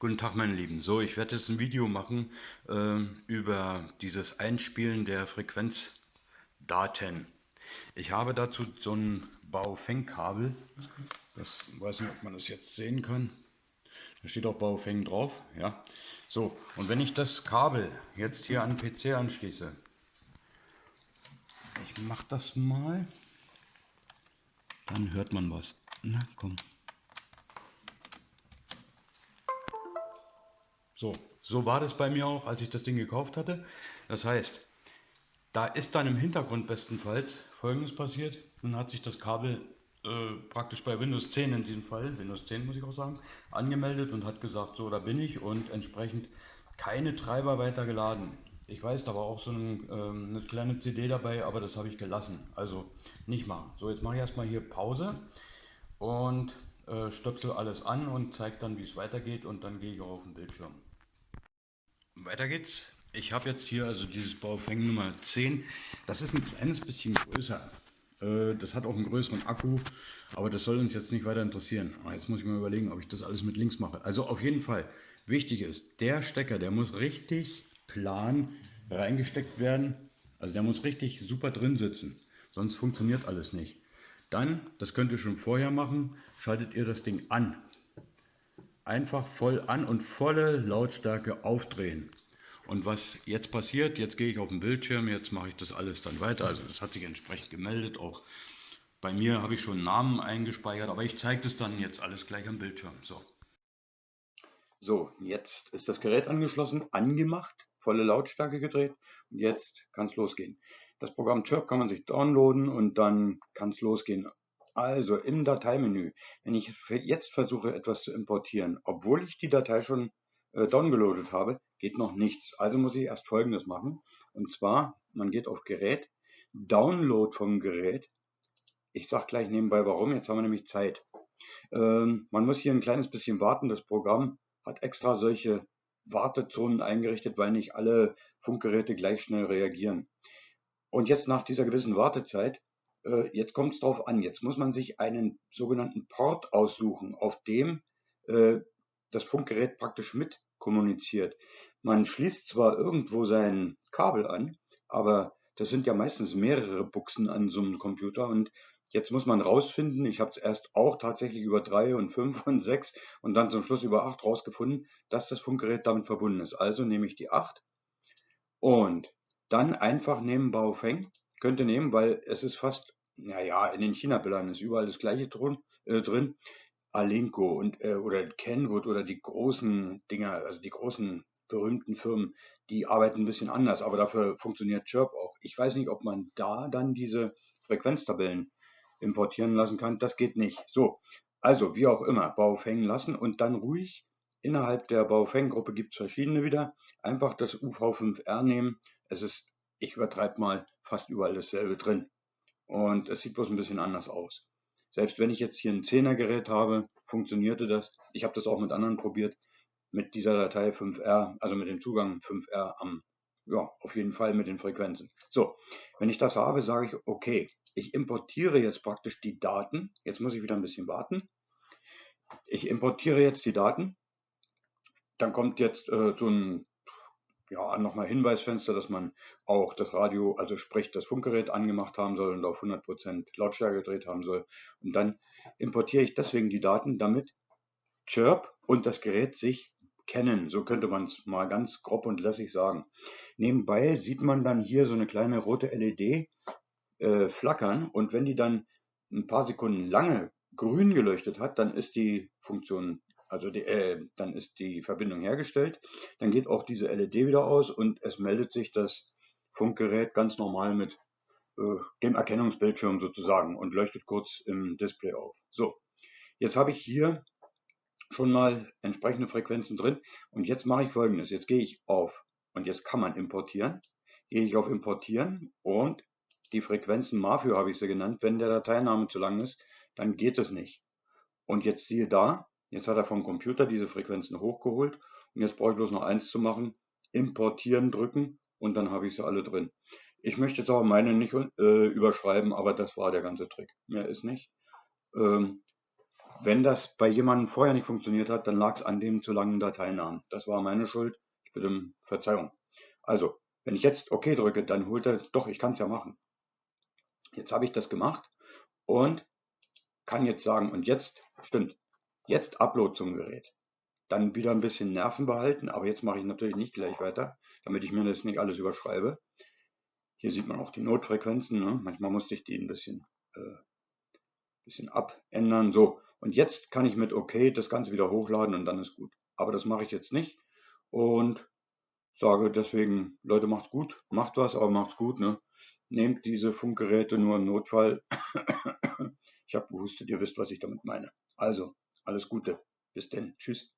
Guten Tag, meine Lieben. So, ich werde jetzt ein Video machen äh, über dieses Einspielen der Frequenzdaten. Ich habe dazu so ein Baofeng-Kabel. Das weiß nicht, ob man das jetzt sehen kann. Da steht auch Baofeng drauf. Ja. So, und wenn ich das Kabel jetzt hier an den PC anschließe, ich mache das mal, dann hört man was. Na, komm. So, so war das bei mir auch, als ich das Ding gekauft hatte. Das heißt, da ist dann im Hintergrund bestenfalls folgendes passiert. Nun hat sich das Kabel äh, praktisch bei Windows 10 in diesem Fall, Windows 10 muss ich auch sagen, angemeldet und hat gesagt, so da bin ich und entsprechend keine Treiber weiter geladen. Ich weiß, da war auch so ein, ähm, eine kleine CD dabei, aber das habe ich gelassen. Also nicht machen. So, jetzt mache ich erstmal hier Pause und äh, stöpsel alles an und zeige dann, wie es weitergeht und dann gehe ich auch auf den Bildschirm. Weiter geht's. Ich habe jetzt hier also dieses Baufeng Nummer 10. Das ist ein kleines bisschen größer. Äh, das hat auch einen größeren Akku, aber das soll uns jetzt nicht weiter interessieren. Jetzt muss ich mal überlegen, ob ich das alles mit links mache. Also auf jeden Fall, wichtig ist, der Stecker, der muss richtig plan reingesteckt werden. Also der muss richtig super drin sitzen, sonst funktioniert alles nicht. Dann, das könnt ihr schon vorher machen, schaltet ihr das Ding an einfach voll an und volle Lautstärke aufdrehen. Und was jetzt passiert, jetzt gehe ich auf den Bildschirm, jetzt mache ich das alles dann weiter. Also das hat sich entsprechend gemeldet. Auch bei mir habe ich schon Namen eingespeichert, aber ich zeige das dann jetzt alles gleich am Bildschirm. So. So, jetzt ist das Gerät angeschlossen, angemacht, volle Lautstärke gedreht und jetzt kann es losgehen. Das Programm Chirp kann man sich downloaden und dann kann es losgehen. Also im Dateimenü, wenn ich jetzt versuche etwas zu importieren, obwohl ich die Datei schon äh, downgeloadet habe, geht noch nichts. Also muss ich erst folgendes machen. Und zwar, man geht auf Gerät, Download vom Gerät. Ich sage gleich nebenbei warum, jetzt haben wir nämlich Zeit. Ähm, man muss hier ein kleines bisschen warten. Das Programm hat extra solche Wartezonen eingerichtet, weil nicht alle Funkgeräte gleich schnell reagieren. Und jetzt nach dieser gewissen Wartezeit äh, jetzt kommt es darauf an, jetzt muss man sich einen sogenannten Port aussuchen, auf dem äh, das Funkgerät praktisch mit kommuniziert. Man schließt zwar irgendwo sein Kabel an, aber das sind ja meistens mehrere Buchsen an so einem Computer und jetzt muss man rausfinden, ich habe es erst auch tatsächlich über drei und fünf und sechs und dann zum Schluss über acht rausgefunden, dass das Funkgerät damit verbunden ist. Also nehme ich die acht und dann einfach nehmen Baofeng könnte nehmen, weil es ist fast, naja, in den China-Bildern ist überall das gleiche drin. Äh, drin. Alinco und, äh, oder Kenwood oder die großen Dinger, also die großen berühmten Firmen, die arbeiten ein bisschen anders, aber dafür funktioniert Chirp auch. Ich weiß nicht, ob man da dann diese Frequenztabellen importieren lassen kann. Das geht nicht. So, also wie auch immer, Baufeng lassen und dann ruhig innerhalb der Baufeng-Gruppe gibt es verschiedene wieder. Einfach das UV5R nehmen. Es ist, ich übertreibe mal, fast überall dasselbe drin. Und es sieht bloß ein bisschen anders aus. Selbst wenn ich jetzt hier ein 10er Gerät habe, funktionierte das. Ich habe das auch mit anderen probiert. Mit dieser Datei 5R, also mit dem Zugang 5R am, ja, auf jeden Fall mit den Frequenzen. So, wenn ich das habe, sage ich, okay, ich importiere jetzt praktisch die Daten. Jetzt muss ich wieder ein bisschen warten. Ich importiere jetzt die Daten. Dann kommt jetzt äh, so ein ja, nochmal Hinweisfenster, dass man auch das Radio, also sprich das Funkgerät angemacht haben soll und auf 100% Lautstärke gedreht haben soll. Und dann importiere ich deswegen die Daten, damit Chirp und das Gerät sich kennen. So könnte man es mal ganz grob und lässig sagen. Nebenbei sieht man dann hier so eine kleine rote LED äh, flackern und wenn die dann ein paar Sekunden lange grün geleuchtet hat, dann ist die Funktion also die, äh, dann ist die Verbindung hergestellt, dann geht auch diese LED wieder aus und es meldet sich das Funkgerät ganz normal mit äh, dem Erkennungsbildschirm sozusagen und leuchtet kurz im Display auf. So, jetzt habe ich hier schon mal entsprechende Frequenzen drin und jetzt mache ich folgendes, jetzt gehe ich auf und jetzt kann man importieren, gehe ich auf importieren und die Frequenzen MAFIO habe ich sie genannt, wenn der Dateiname zu lang ist, dann geht es nicht. Und jetzt siehe da, Jetzt hat er vom Computer diese Frequenzen hochgeholt und jetzt brauche ich bloß noch eins zu machen, importieren drücken und dann habe ich sie alle drin. Ich möchte jetzt aber meine nicht äh, überschreiben, aber das war der ganze Trick. Mehr ist nicht. Ähm, Wenn das bei jemandem vorher nicht funktioniert hat, dann lag es an dem zu langen Dateinamen. Das war meine Schuld. Ich bitte um Verzeihung. Also, wenn ich jetzt OK drücke, dann holt er, doch, ich kann es ja machen. Jetzt habe ich das gemacht und kann jetzt sagen, und jetzt, stimmt, jetzt Upload zum Gerät. Dann wieder ein bisschen Nerven behalten, aber jetzt mache ich natürlich nicht gleich weiter, damit ich mir das nicht alles überschreibe. Hier sieht man auch die Notfrequenzen. Ne? Manchmal musste ich die ein bisschen, äh, bisschen abändern. So, und jetzt kann ich mit OK das Ganze wieder hochladen und dann ist gut. Aber das mache ich jetzt nicht und sage deswegen, Leute, macht's gut, macht was, aber macht's gut. Ne? Nehmt diese Funkgeräte nur im Notfall. ich habe gehustet, ihr wisst, was ich damit meine. Also, alles Gute. Bis denn. Tschüss.